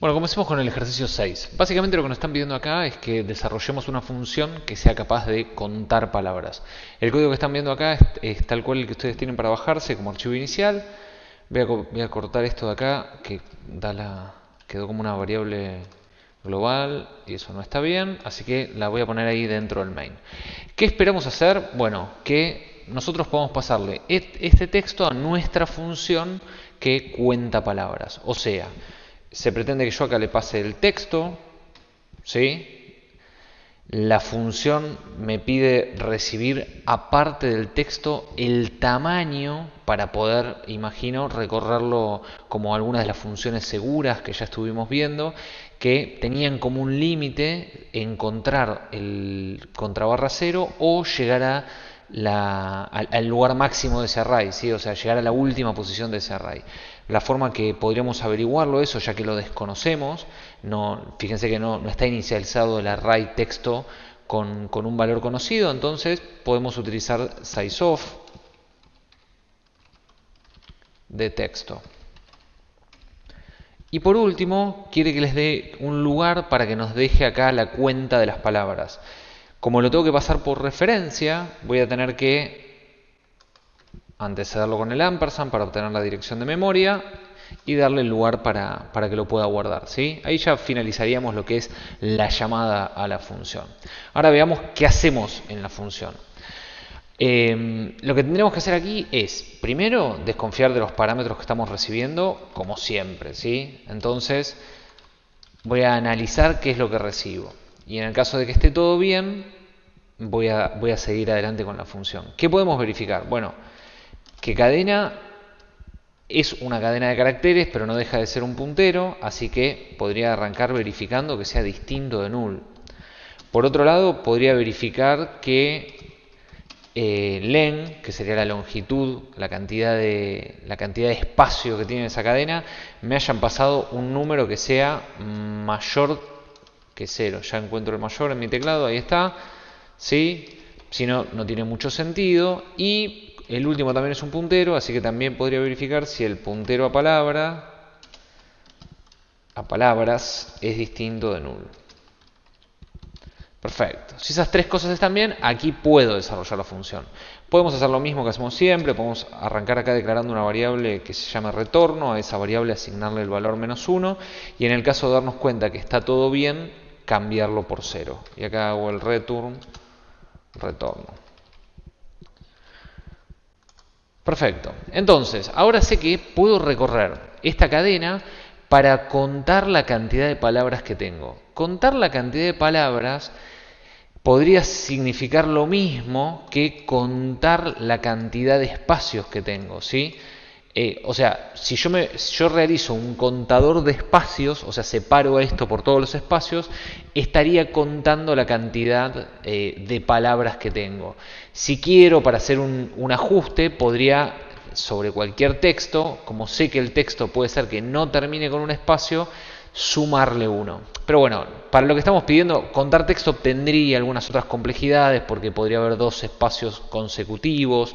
Bueno, comencemos con el ejercicio 6. Básicamente lo que nos están pidiendo acá es que desarrollemos una función que sea capaz de contar palabras. El código que están viendo acá es, tal cual el que ustedes tienen para bajarse como archivo inicial. Voy a, cortar esto de acá que da la, quedó como una variable global y eso no está bien, así que la voy a poner ahí dentro del main. ¿Qué esperamos hacer? Bueno, que nosotros podamos pasarle este texto a nuestra función que cuenta palabras. O sea, se pretende que yo acá le pase el texto, ¿sí? La función me pide recibir aparte del texto el tamaño para poder, imagino, recorrerlo como algunas de las funciones seguras que ya estuvimos viendo, que tenían como un límite encontrar el contrabarra cero o llegar a al, lugar máximo de ese array, o sea, llegar a la última posición de ese array. La forma que podríamos averiguarlo eso, ya que lo desconocemos, no, fíjense que no, está inicializado el array texto con, con, un valor conocido, entonces podemos utilizar sizeof de texto. Y por último, quiere que les dé un lugar para que nos deje acá la cuenta de las palabras. Como lo tengo que pasar por referencia, voy a tener que antecederlo con el ampersand para obtener la dirección de memoria y darle el lugar para, que lo pueda guardar. ¿sí? Ahí ya finalizaríamos lo que es la llamada a la función. Ahora veamos qué hacemos en la función. Em, lo que tendremos que hacer aquí es, primero, desconfiar de los parámetros que estamos recibiendo, como siempre. ¿sí? Entonces, voy a analizar qué es lo que recibo. Y en el caso de que esté todo bien, voy a, seguir adelante con la función. ¿Qué podemos verificar? Bueno, que cadena es una cadena de caracteres, pero no deja de ser un puntero, así que podría arrancar verificando que sea distinto de null. Por otro lado, podría verificar que eh, len, que sería la longitud, la cantidad, de, la cantidad de espacio que tiene esa cadena, me hayan pasado un número que sea mayor que 0. Ya encuentro el mayor en mi teclado, ahí está. ¿sí? Si no, no tiene mucho sentido. Y el último también es un puntero, así que también podría verificar si el puntero a palabra, a palabras, es distinto de null. Perfecto. Si esas tres cosas están bien, aquí puedo desarrollar la función. Podemos hacer lo mismo que hacemos siempre, podemos arrancar acá declarando una variable que se llama retorno, a esa variable asignarle el valor menos 1, y en el caso de darnos cuenta que está todo bien, cambiarlo por cero. Y acá hago el return, retorno. Perfecto. Entonces, ahora sé que puedo recorrer esta cadena para contar la cantidad de palabras que tengo. Contar la cantidad de palabras podría significar lo mismo que contar la cantidad de espacios que tengo, ¿sí? Eh, o sea, si yo, me, yo realizo un contador de espacios, o sea, separo esto por todos los espacios, estaría contando la cantidad eh, de palabras que tengo. Si quiero, para hacer un, un ajuste, podría, sobre cualquier texto, como sé que el texto puede ser que no termine con un espacio, sumarle uno. Pero bueno, para lo que estamos pidiendo, contar texto tendría algunas otras complejidades porque podría haber dos espacios consecutivos,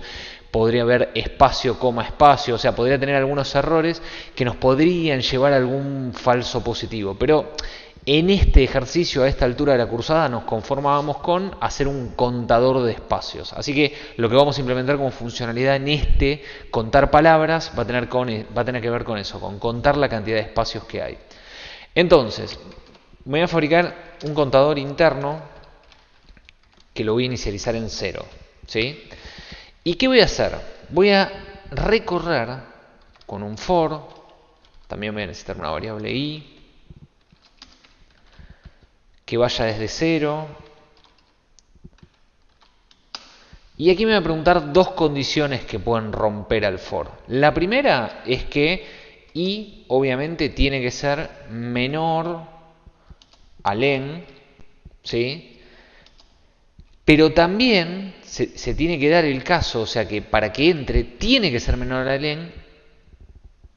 podría haber espacio, coma, espacio, o sea, podría tener algunos errores que nos podrían llevar a algún falso positivo. Pero en este ejercicio, a esta altura de la cursada, nos conformábamos con hacer un contador de espacios. Así que lo que vamos a implementar como funcionalidad en este contar palabras va a tener, con, va a tener que ver con eso, con contar la cantidad de espacios que hay. Entonces, voy a fabricar un contador interno que lo voy a inicializar en cero. ¿sí? ¿Y qué voy a hacer? Voy a recorrer con un for, también voy a necesitar una variable i, que vaya desde 0. Y aquí me voy a preguntar dos condiciones que pueden romper al for. La primera es que i obviamente tiene que ser menor a len, ¿sí? Pero también se, tiene que dar el caso, o sea que para que entre tiene que ser menor a len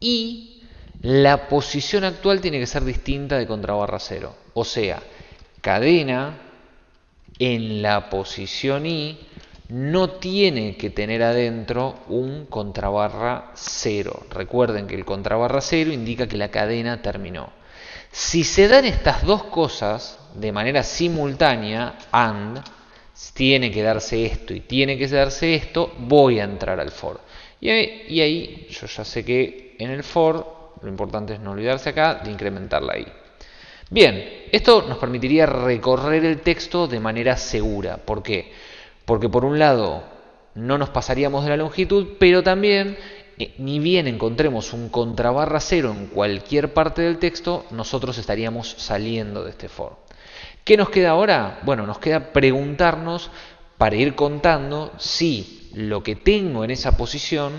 y la posición actual tiene que ser distinta de contrabarra 0. O sea, cadena en la posición i no tiene que tener adentro un contrabarra 0. Recuerden que el contrabarra 0 indica que la cadena terminó. Si se dan estas dos cosas de manera simultánea, AND, tiene que darse esto y tiene que darse esto, voy a entrar al for. Y ahí, yo ya sé que en el for, lo importante es no olvidarse acá de incrementar la i. Bien, esto nos permitiría recorrer el texto de manera segura. ¿Por qué? Porque por un lado no nos pasaríamos de la longitud, pero también eh, ni bien encontremos un contrabarra cero en cualquier parte del texto, nosotros estaríamos saliendo de este for. ¿Qué nos queda ahora? Bueno, nos queda preguntarnos para ir contando si lo que tengo en esa posición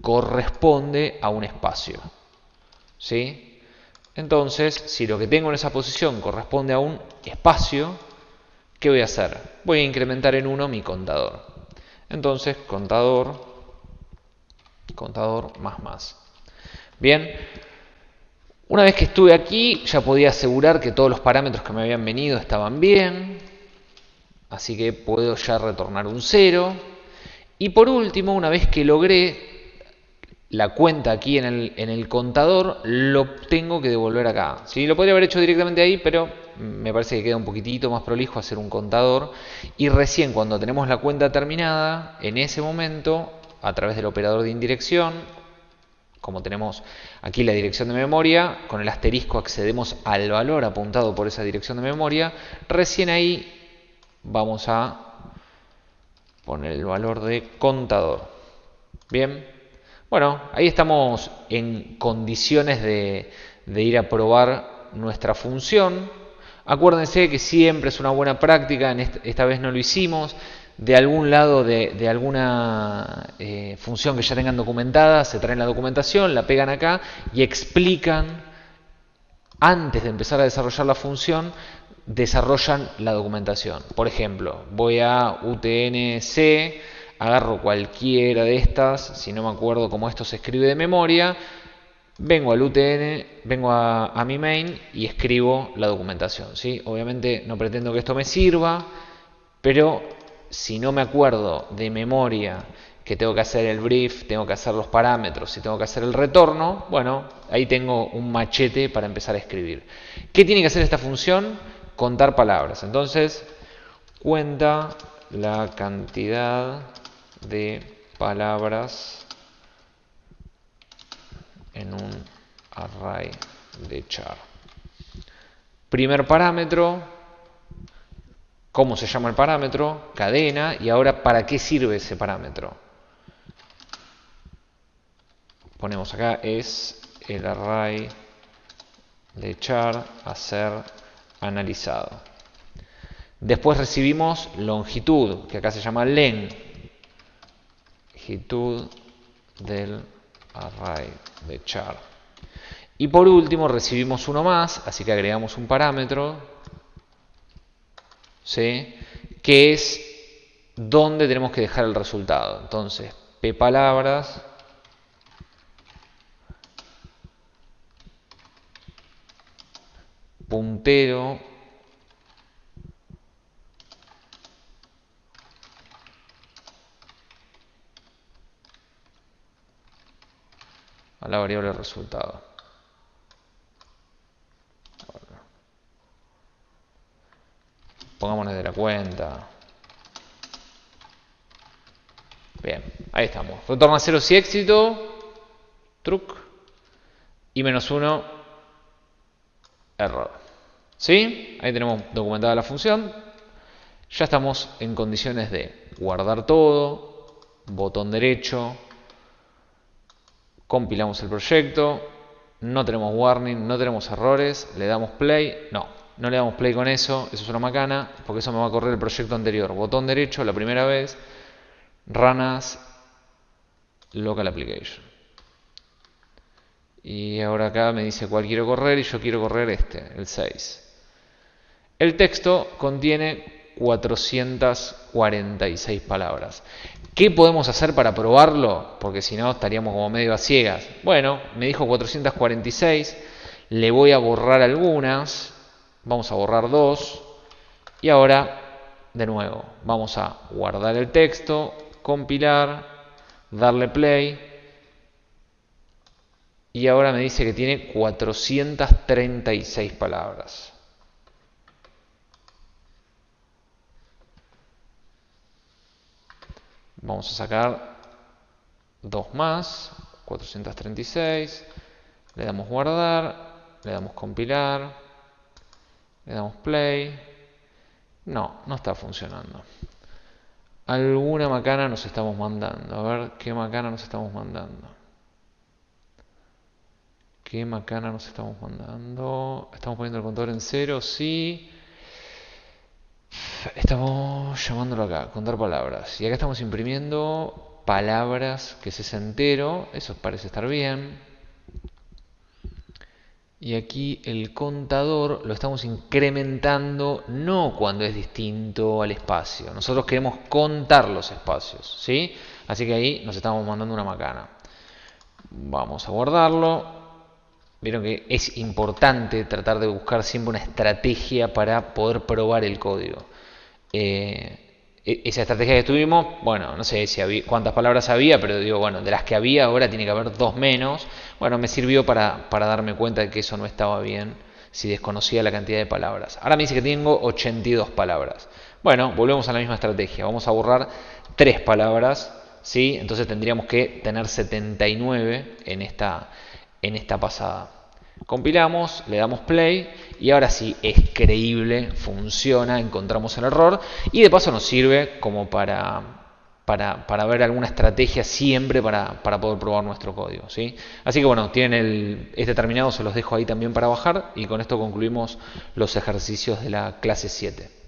corresponde a un espacio. ¿Sí? Entonces, si lo que tengo en esa posición corresponde a un espacio, ¿qué voy a hacer? Voy a incrementar en 1 mi contador. Entonces, contador, contador más más. Bien, una vez que estuve aquí, ya podía asegurar que todos los parámetros que me habían venido estaban bien. Así que puedo ya retornar un 0. Y por último, una vez que logré la cuenta aquí en el, contador, lo tengo que devolver acá. ¿sí? Lo podría haber hecho directamente ahí, pero me parece que queda un poquitito más prolijo hacer un contador. Y recién cuando tenemos la cuenta terminada, en ese momento, a través del operador de indirección, como tenemos aquí la dirección de memoria, con el asterisco accedemos al valor apuntado por esa dirección de memoria, recién ahí vamos a poner el valor de contador. Bien, bueno, ahí estamos en condiciones de, de ir a probar nuestra función. Acuérdense que siempre es una buena práctica, en esta vez no lo hicimos, de algún lado de, alguna eh, función que ya tengan documentada, se traen la documentación, la pegan acá y explican, antes de empezar a desarrollar la función, desarrollan la documentación. Por ejemplo, voy a UTNC, agarro cualquiera de estas, si no me acuerdo cómo esto se escribe de memoria, vengo al UTN, vengo a, a mi main y escribo la documentación. ¿sí? Obviamente no pretendo que esto me sirva, pero si no me acuerdo de memoria que tengo que hacer el brief, tengo que hacer los parámetros y tengo que hacer el retorno, bueno, ahí tengo un machete para empezar a escribir. ¿Qué tiene que hacer esta función? Contar palabras. Entonces, cuenta la cantidad de palabras en un array de char. Primer parámetro, cómo se llama el parámetro, cadena, y ahora para qué sirve ese parámetro. Ponemos acá es el array de char a ser analizado. Después recibimos longitud, que acá se llama len, longitud del array de char. Y por último recibimos uno más, así que agregamos un parámetro ¿sí? que es dónde tenemos que dejar el resultado. Entonces, p palabras puntero a la variable resultado. Pongámonos de la cuenta. Bien, ahí estamos. Retorna 0 si éxito. Truc. Y menos 1. Error. ¿Sí? Ahí tenemos documentada la función. Ya estamos en condiciones de guardar todo. Botón derecho. Compilamos el proyecto. No tenemos warning, no tenemos errores. Le damos play. No, no le damos play con eso, eso es una macana, porque eso me va a correr el proyecto anterior. Botón derecho, la primera vez, ranas, local application. Y ahora acá me dice cuál quiero correr y yo quiero correr este, el 6. El texto contiene 446 palabras. ¿Qué podemos hacer para probarlo? Porque si no estaríamos como medio a ciegas. Bueno, me dijo 446, le voy a borrar algunas Vamos a borrar dos. Y ahora, de nuevo, vamos a guardar el texto, compilar, darle play. y ahora me dice que tiene 436 palabras. Vamos a sacar dos más, 436, le damos guardar, le damos compilar, le damos play. No, no está funcionando. Alguna macana nos estamos mandando. A ver qué macana nos estamos mandando. ¿Qué macana nos estamos mandando? ¿Estamos poniendo el contador en cero? Sí. Estamos llamándolo acá, contar palabras. Y acá estamos imprimiendo palabras que se entero. Eso parece estar bien. Y aquí el contador lo estamos incrementando no cuando es distinto al espacio. Nosotros queremos contar los espacios, ¿sí? Así que ahí nos estamos mandando una macana. Vamos a guardarlo. Vieron que es importante tratar de buscar siempre una estrategia para poder probar el código. Eh, esa estrategia que tuvimos, bueno, no sé si cuántas palabras había, pero digo, bueno, de las que había ahora tiene que haber dos menos. Bueno, me sirvió para, para darme cuenta de que eso no estaba bien si desconocía la cantidad de palabras. Ahora me dice que tengo 82 palabras. Bueno, volvemos a la misma estrategia. Vamos a borrar tres palabras, ¿sí? Entonces tendríamos que tener 79 en esta, en esta pasada. Compilamos, le damos play y ahora sí es creíble, funciona, encontramos el error y de paso nos sirve como para, para, para ver alguna estrategia siempre para, para, poder probar nuestro código. ¿sí? Así que bueno, tienen el, este terminado, se los dejo ahí también para bajar y con esto concluimos los ejercicios de la clase 7.